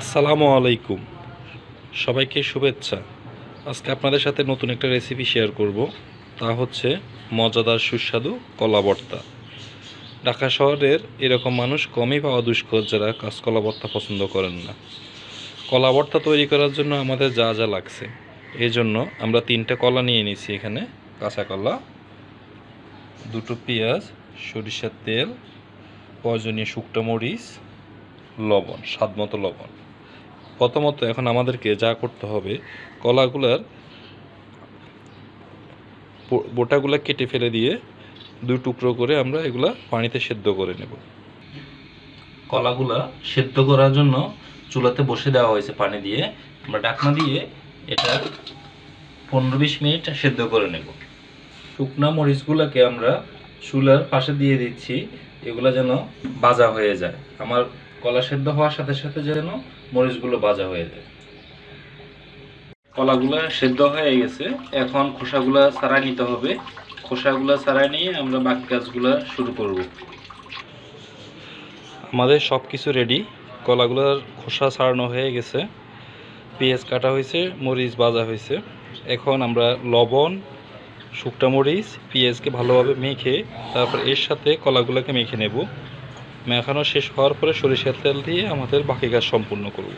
আসসালামু আলাইকুম। সবাইকে শুভেচ্ছা। আজকে আপনাদের সাথে নতুন একটা রেসিপি শেয়ার করব। তা হচ্ছে মজাদার সুস্বাদু কলা ভর্তা। ঢাকা শহরের এরকম মানুষ কমই পাওয়া দুষ্কর যারা কাঁচকলা ভর্তা পছন্দ করেন না। কলা ভর্তা তৈরি করার জন্য আমাদের যা যা লাগছে। এই জন্য আমরা তিনটে কলা নিয়ে নিয়েছি এখানে। কাঁচা কলা, দুটো পেঁয়াজ, সরিষার তেল, প্রয়োজনীয় শুকনো মরিচ, লবণ স্বাদ মতো লবণ। প্রথমত এখন আমাদেরকে যা করতে হবে, কলাগুলার বোটাগুলা কেটে ফেলে দিয়ে দুই টুকরো করে আমরা এগুলা পানিতে সেদ্ধ করে নেব। কলাগুলা সেদ্ধ করার জন্য চুলাতে বসে দেওয়া হয়েছে পানি দিয়ে। আমরা ঢাকনা দিয়ে এটা পনেরো বিশ মিনিট সেদ্ধ করে নেব। শুকনা মরিচগুলোকে আমরা চুলার পাশে দিয়ে দিচ্ছি, এগুলো যেন বাজা হয়ে যায়। আমার কলা সেদ্ধ হওয়ার সাথে সাথে যেন মরিচগুলো ভাজা হয়ে যায়। কলাগুলো সেদ্ধ হয়ে গেছে। এখন খোসাগুলো ছাড়াই নিতে হবে। খোসাগুলো ছাড়াই নিয়ে আমরা বাকি কাজগুলো শুরু করব। আমাদের সব কিছু রেডি কলাগুলোর খোসা ছাড়ানো হয়ে গেছে। পেঁয়াজ কাটা হয়েছে, মরিচ ভাজা হয়েছে। এখন আমরা লবণ শুকটা মরিচ, পেঁয়াজকে ভালোভাবে মেখে তারপর এর সাথে কলাগুলোকে মেখে নেব। মেখানো শেষ হওয়ার পরে সরিষার তেল দিয়ে আমাদের বাকি কাজ সম্পূর্ণ করব।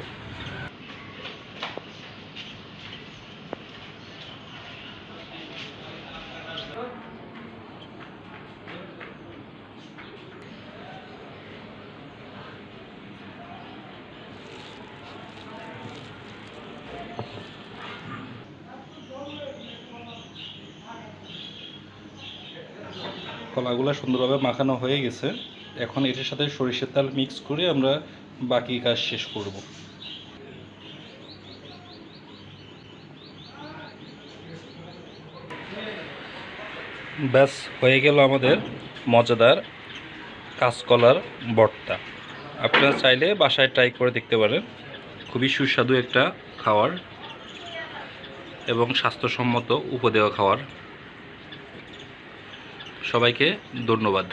কলাগুলো সুন্দরভাবে মাখানো হয়ে গেছে। এখন এটার সাথে সরিষার তেল মিক্স করে আমরা বাকি কাজ শেষ করব। ব্যাস, হয়ে গেল আমাদের মজাদার কাঁচকলার ভর্তা আপনারা চাইলে বাসায় ট্রাই করে দেখতে পারেন। খুবই সুস্বাদু একটা খাবার এবং স্বাস্থ্যসম্মত উপদেয় খাবার সবাইকে ধন্যবাদ।